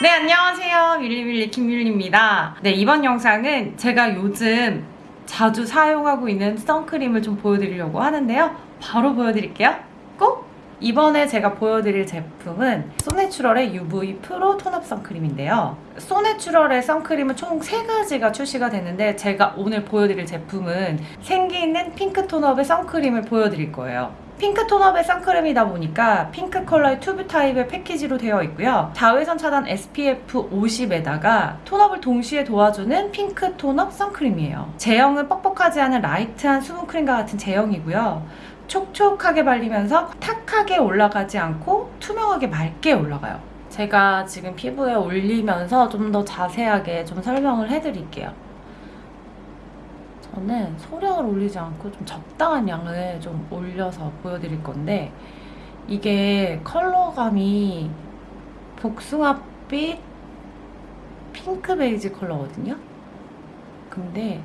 네 안녕하세요. 밀리밀리 김밀리입니다. 네 이번 영상은 제가 요즘 자주 사용하고 있는 선크림을 좀 보여드리려고 하는데요. 바로 보여드릴게요. 꼭! 이번에 제가 보여드릴 제품은 소내추럴의 UV pro tone-up 선크림인데요. 소내추럴의 선크림은 총 3가지가 출시가 됐는데 제가 오늘 보여드릴 제품은 생기 있는 핑크 tone-up의 선크림을 보여드릴 거예요 핑크 tone-up의 선크림이다 보니까 핑크 컬러의 튜브 타입의 패키지로 되어 있고요. 자외선 차단 SPF 50에다가 tone-up을 동시에 도와주는 핑크 tone-up 선크림이에요. 제형은 뻑뻑하지 않은 light한 수분크림과 같은 제형이고요. 촉촉하게 발리면서 탁하게 올라가지 않고 투명하게 맑게 올라가요. 제가 지금 피부에 올리면서 좀 더 자세하게 좀 설명을 해드릴게요. 저는 소량을 올리지 않고 좀 적당한 양을 좀 올려서 보여드릴 건데 이게 컬러감이 복숭아빛 핑크 베이지 컬러거든요. 근데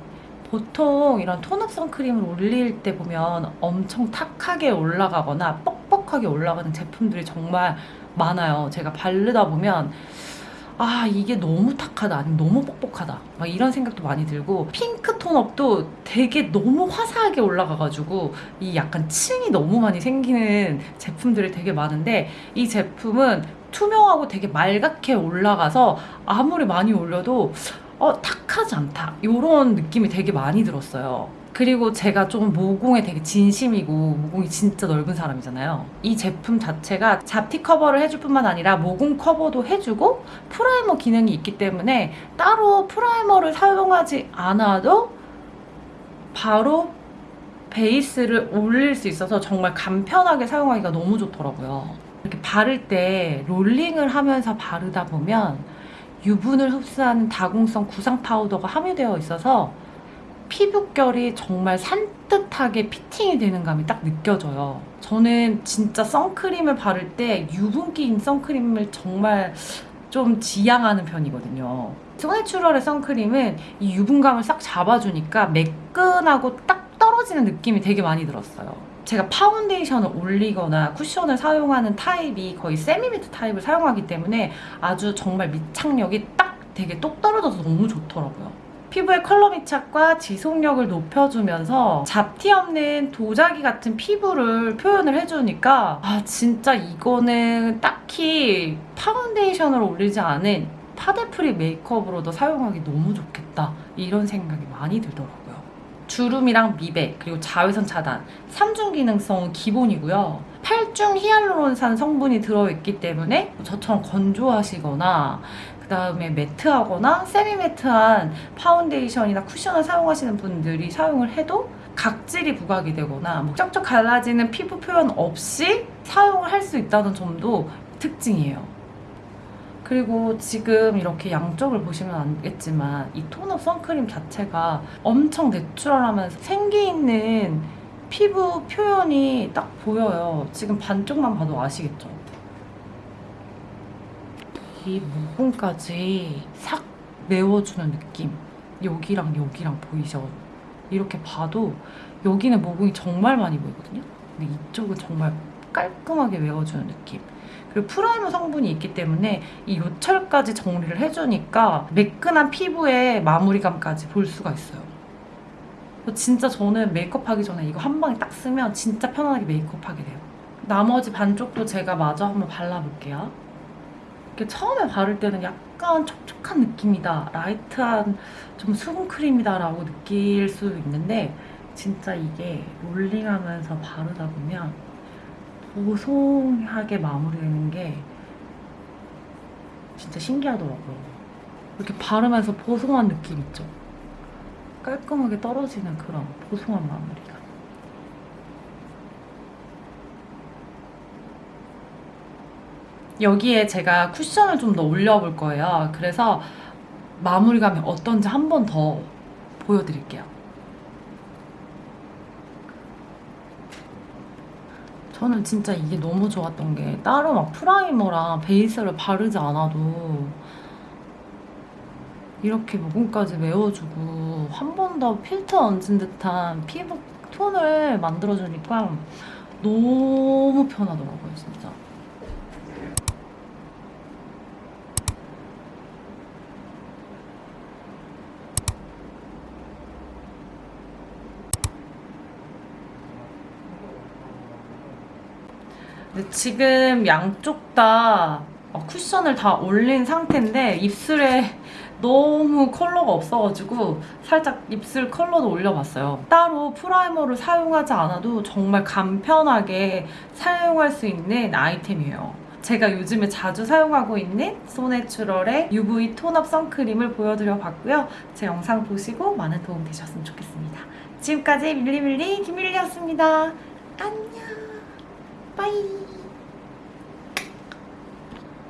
보통 이런 톤업 선크림을 올릴 때 보면 엄청 탁하게 올라가거나 뻑뻑하게 올라가는 제품들이 정말 많아요. 제가 바르다 보면 아 이게 너무 탁하다 아니면 너무 뻑뻑하다 막 이런 생각도 많이 들고 핑크 톤업도 되게 너무 화사하게 올라가가지고 이 약간 층이 너무 많이 생기는 제품들이 되게 많은데 이 제품은 투명하고 되게 맑게 올라가서 아무리 많이 올려도 어 탁하지 않다. 이런 느낌이 되게 많이 들었어요 그리고 제가 좀 모공에 되게 진심이고 모공이 진짜 넓은 사람이잖아요. 이 제품 자체가 잡티 커버를 해줄 뿐만 아니라 모공 커버도 해주고 프라이머 기능이 있기 때문에 따로 프라이머를 사용하지 않아도 바로 베이스를 올릴 수 있어서 정말 간편하게 사용하기가 너무 좋더라고요. 이렇게 바를 때 롤링을 하면서 바르다 보면 유분을 흡수하는 다공성 구상 파우더가 함유되어 있어서 피부결이 정말 산뜻하게 fitting이 되는 감이 딱 느껴져요. 저는 진짜 선크림을 바를 때 유분기 있는 선크림을 정말 좀 지양하는 편이거든요. 소내추럴의 선크림은 이 유분감을 싹 잡아주니까 매끈하고 딱 떨어지는 느낌이 되게 많이 들었어요. 제가 파운데이션을 올리거나 쿠션을 사용하는 타입이 거의 semi-matte 타입을 사용하기 때문에 아주 정말 밀착력이 딱 되게 똑 떨어져서 너무 좋더라고요. 피부의 컬러 밀착과 지속력을 높여주면서 잡티 없는 도자기 같은 피부를 표현을 해주니까 아 진짜 이거는 딱히 파운데이션을 올리지 않은 파데 free 메이크업으로도 사용하기 너무 좋겠다 이런 생각이 많이 들더라고요. 주름이랑 미백 그리고 자외선 차단 3중 기능성은 기본이고요. 8중 히알루론산 성분이 들어있기 때문에 저처럼 건조하시거나 그 다음에 matte하거나 semi matte한 파운데이션이나 쿠션을 사용하시는 분들이 사용을 해도 각질이 부각이 되거나 뭐 쩍쩍 갈라지는 피부 표현 없이 사용을 할 수 있다는 점도 특징이에요. 그리고 지금 이렇게 양쪽을 보시면 알겠지만 이 tone-up 선크림 자체가 엄청 내추럴하면서 생기 있는 피부 표현이 딱 보여요. 지금 반쪽만 봐도 아시겠죠? 이 모공까지 싹 메워주는 느낌 여기랑 여기랑 보이죠? 이렇게 봐도 여기는 모공이 정말 많이 보이거든요? 근데 이쪽은 정말 깔끔하게 메워주는 느낌 그리고 primer 성분이 있기 때문에 이 요철까지 정리를 해주니까 매끈한 피부의 마무리감까지 볼 수가 있어요 진짜 저는 메이크업 하기 전에 이거 한 방에 딱 쓰면 진짜 편안하게 메이크업 하게 돼요. 나머지 반쪽도 제가 마저 한번 발라볼게요. 이렇게 처음에 바를 때는 약간 촉촉한 느낌이다 light한 좀 수분크림이다 라고 느낄 수 있는데 진짜 이게 롤링하면서 바르다 보면 보송하게 마무리되는 게 진짜 신기하더라고요. 이렇게 바르면서 보송한 느낌 있죠? 깔끔하게 떨어지는 그런 보송한 마무리가 여기에 제가 쿠션을 좀 더 올려볼 거예요. 그래서 마무리감이 어떤지 한 번 더 보여드릴게요. 저는 진짜 이게 너무 좋았던 게 따로 막 프라이머랑 베이스를 바르지 않아도 이렇게 모공까지 메워주고 한 번 더 필터 얹은 듯한 피부 톤을 만들어주니까 너무 편하더라고요 진짜. 근데 지금 양쪽 다 어, 쿠션을 다 올린 상태인데 입술에 너무 컬러가 없어가지고 살짝 입술 컬러도 올려봤어요. 따로 primer를 사용하지 않아도 정말 간편하게 사용할 수 있는 아이템이에요. 제가 요즘에 자주 사용하고 있는 소내추럴의 UV tone-up 선크림을 보여드려 봤고요. 제 영상 보시고 많은 도움 되셨으면 좋겠습니다. 지금까지 밀리밀리 김밀리였습니다. 안녕. 빠이.